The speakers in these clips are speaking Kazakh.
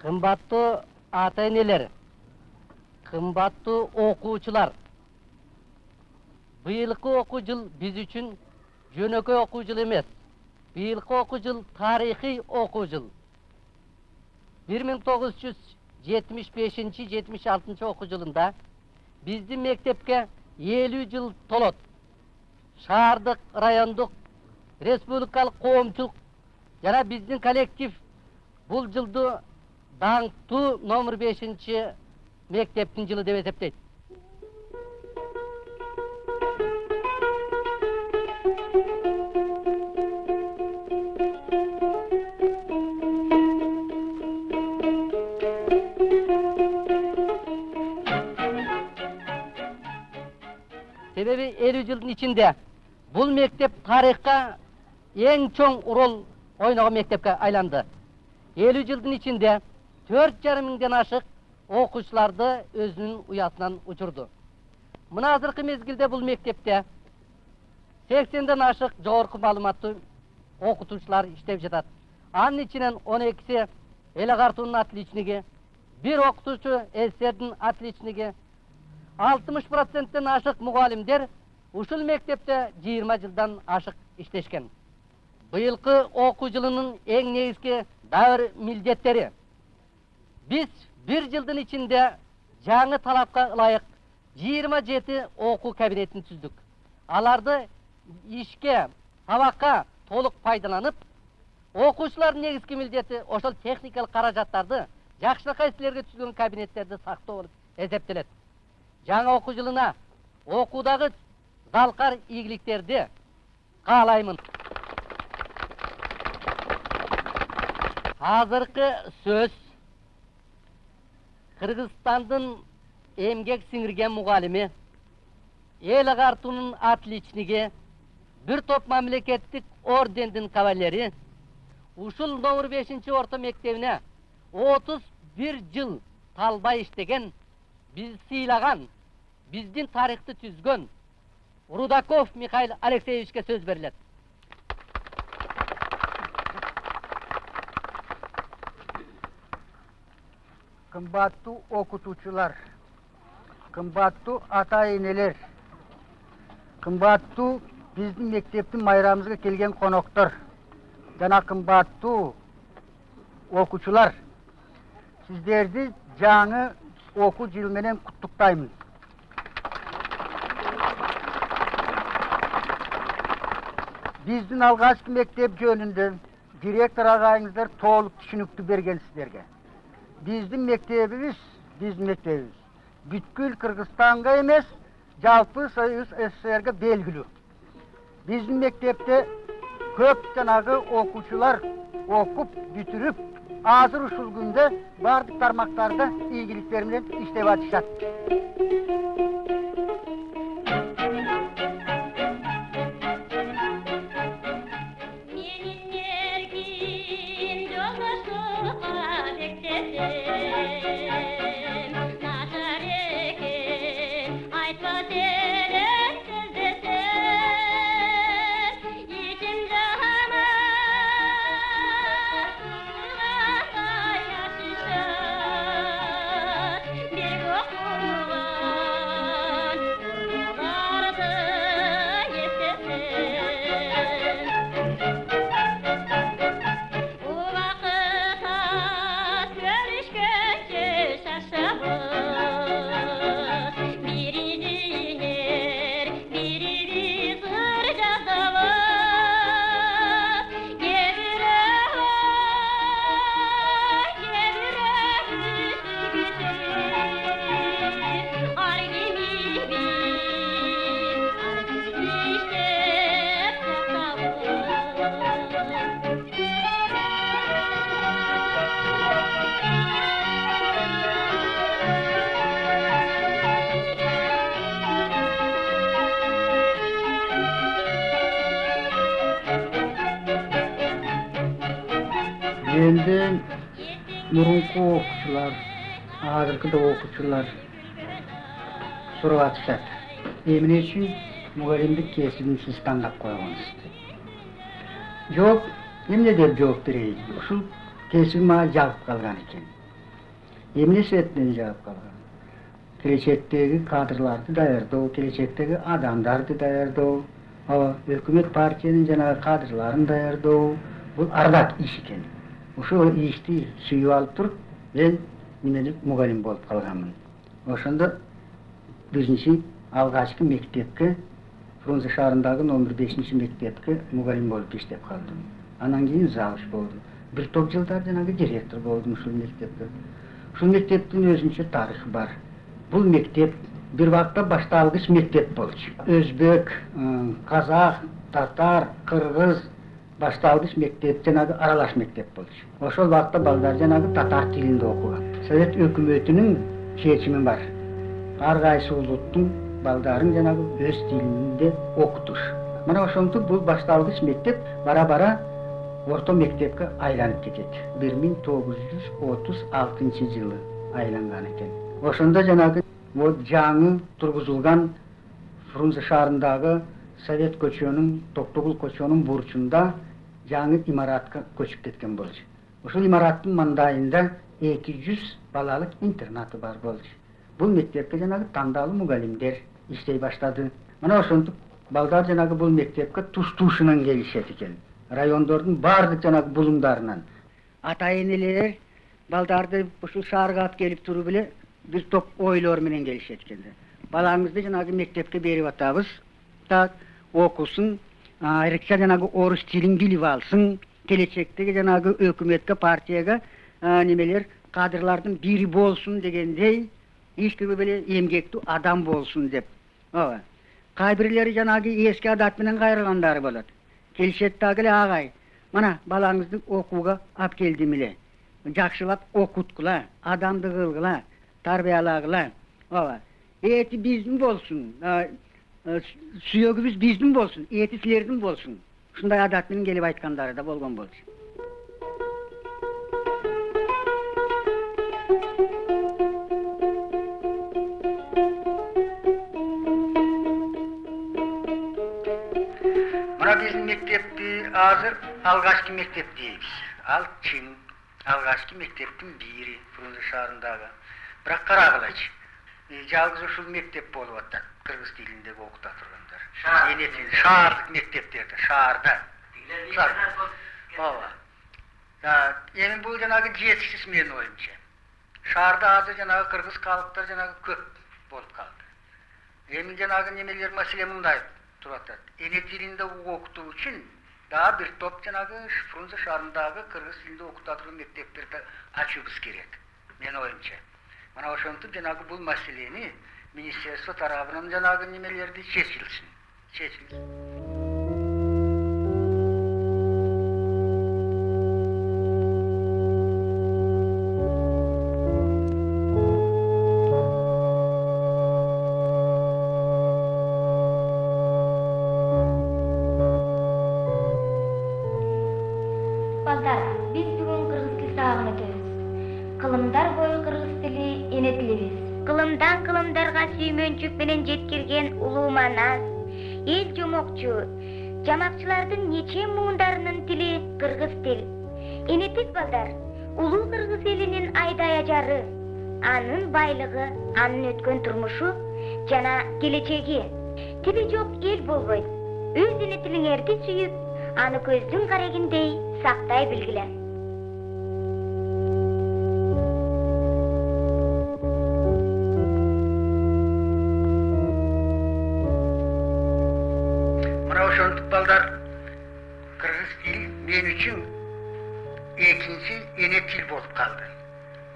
кымбаттуу ата энелер кымбаттуу окуучулар быйылкы окуу жыл биз үчүн жөнөкөй окуу жыл эмес быйылкы окуу жыл тарыхый окуу жыл бир миң тогуз жүз жетимиш бешинчи жетимиш алтынчы окуу жылында биздин мектепке элүү жыл толот шаардык райондук республикалык коомчулук жана биздин коллектив бул жылды даңктуу номер бешинчи мектептин жылы деп эсептейт себеби элүү жылдын ичинде бул мектеп тарыхка эң чоң роль ойногон мектепке айланды элүү жылдын ичинде төрт жарым миңден ашык окуучуларды өзүнүн уятынан учурду мына азыркы мезгилде бул мектепте сексенден ашык жогорку маалыматтуу окутуучулар иштеп жатат. Анын ичинен он экиси эл агартуунун отличниги бир окутуучу сссрдин отличниги алтымыш проценттен ашык мугалимдер ушул мектепте жыйырма жылдан ашык иштешкен. Быйылкы окуу жылынын эң негизги дагы бир биз бир жылдын ичинде жаңы талапка ылайык жыйырма жети окуу кабинетин түздүк аларды ишке сабакка толук пайдаланып окуучулардын негизги милдети ошол техникалык каражаттарды жакшынакай силерге түзгөн кабинеттерди сактоо болуп эсептелет жаңы окуу жылына окуудагы залкар ийгиликтерди каалаймын азыркы сөз кыргызстандын эмгек сиңирген мугалими эл агартуунун отличниги бир топ мамлекеттик ордендин кавалери ушул номер бешинчи орто мектебине отуз бир жыл талбай иштеген бизди сыйлаган биздин тарыхты түзгөн рудаков михаил алексеевичке сөз берилет. Кымбаттуу окутуучулар. Кымбаттуу ата энелер. Кымбаттуу биздин мектептин майрамыбызга келген коноктор. Жана кымбаттуу окуучулар сиздерди жаңы окуу жылы менен куттуктаймын биздин алгачкы мектеп жөнүндө директор агайыңыздар толук түшүнүктүү берген сиздерге. Биздин мектебибиз биздин мектебибиз бүткүл кыргызстанга эмес жалпы союз сссрге белгилүү биздин мектепте көп жанагы окуучулар окуп бүтүрүп азыр ушул күндө баардык тармактарда ийгиликтер менен иштеп атышат endi murunqi o'quvchilar hozirgida o'quvchilar so'rayotishadi nima uchun muallimni kesimni siz tanlab qo'ygansiz javob nima deb javob berayin shu kesim manga jalb qilgan ekan emni sifatida javob qilgan kelajakdagi kadrlarni tayyorlov kelajakdagi odamlarni tayyorlov hukumat partiyani janagi kadrlarini tayyorlov bu ardak ish ekan ушул ишти сүйүп алып туруп мен немелик мугалим болуп калганмын? Ошондо биринчи алгачкы мектепке фрунзе шаарындагы номер бешинчи мектепке мугалим болуп иштеп калдым. Анан кийин завуч болдум. Бир топ жылдар жанагы директор болдум ушул мектепте. Ушул мектептин өзүнчө тарыхы бар. Бул мектеп бир убакта башталгыч мектеп болчу. Өзбек казак татар кыргыз башталгыч мектеп жанагы аралаш мектеп болчу ошол убакта балдар жанагы татар тилинде окуган совет өкмөтүнүн чечими бар ар кайсы улуттун балдарын жанагы өз тилинде окутуш мына ошентип бул башталгыч мектеп бара бара орто мектепке айланып кетет бир миң тогуз жүз отуз алтынчы жылы айланган экен ошондо жанагы жаңы тургузулган фрунзе шаарындагы совет көчөнүн токтогул көчөнүн бурчунда жаңы имаратка көчүп кеткен болчу ушул имараттын мандайында эки жүз балалык интернаты бар болчу бул мектепке жанагы тандалуу мугалимдер иштей баштады мына ошентип балдар жанагы бул мектепке туш тушунан келишет экен райондордун баардык жанагы булуңдарынан ата энелер балдарды ушул шаарга алып келип туруп эле бир топ ойлор менен келишет экен балаңызды жанагы мектепке берип атабыз окусун айрыкча жанагы орус тилин билип алсын келечектеги жанагы өкмөткө партияга немелер кадрлардын бири болсун дегендей ишкиби эле эмгектүү адам болсун деп ооба кай бирлери жанагы эски адат менен кайрылгандары болот келишет дагы эле агай мына балаңызды окууга алып келдим эле жакшылап окуткула адамды кылгыла тарбиялагыла ооба эти биздин болсун сүйөгүбүз биздин болсун эти силердин болсун ушундай адат менен келип айткандары да болгон болчу мына биздин мектепти азыр алгачкы мектеп дейбиз ал чын алгачкы мектептин бири фрунзе шаарындагы бирок карагылачы жалгыз ушул мектеп болуп атат кыргыз тилинде окута тургандар эне тил шаардык мектептерде шаарда ооба эми бул жанагы жетишсиз менин оюмча шаарда азыр жанагы кыргыз калыптар жанагы көп болуп калды эми жанагы немелер маселе мындай туруп атат эне тилинде окутуу үчүн дагы бир топ жанагы фрунзе шаарындагы кыргыз тилинде окута турган мектептерди ачуубуз керек менин оюмча мына ошентип жанагы бул маселени министерство тарабынан жанагы немелерди чечилсин чечилсин балдар биз бүгүн кыргыз тил сабагын өтөбүз кылымдар бою кыргыз тили эне тилибиз кылымдан кылымдарга сүймөнчүк менен жеткирген улуу манас эл жомокчу жамакчылардын нече муундарынын тили кыргыз тил энетиз балдар улуу кыргыз элинин айдай ажары анын байлыгы анын өткөн турмушу жана келечеги тили жок эл болбойт өз эне тилиңерди сүйүп аны көздүн карегиндей сактай билгиле ошентип балдар. Кыргыз тил мен үчүн экинчи эне тил болуп калды.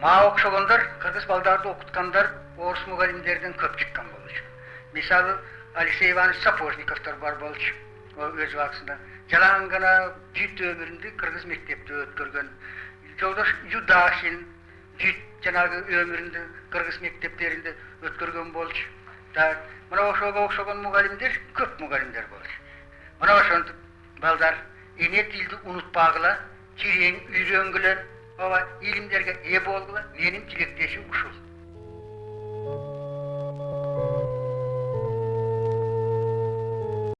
Мага окшогондор кыргыз балдарды окуткандар орус мугалимдерден көп чыккан болчу. Мисалы алексей иванович сапожниковдор бар болчу. Өз убактысында жалаң гана жүт өмүрүндү кыргыз мектепте өткөргөн. Жолдош юдахин жүт жанагы өмүрүндү кыргыз мектептеринде өткөргөн болчу. Так мына ошого окшогон мугалимдер көп мугалимдер болчу. Мына ошентип балдар эне тилди унутпагыла терең үйрөнгүлө ооба илимдерге ээ болгула менин тилектешим ушул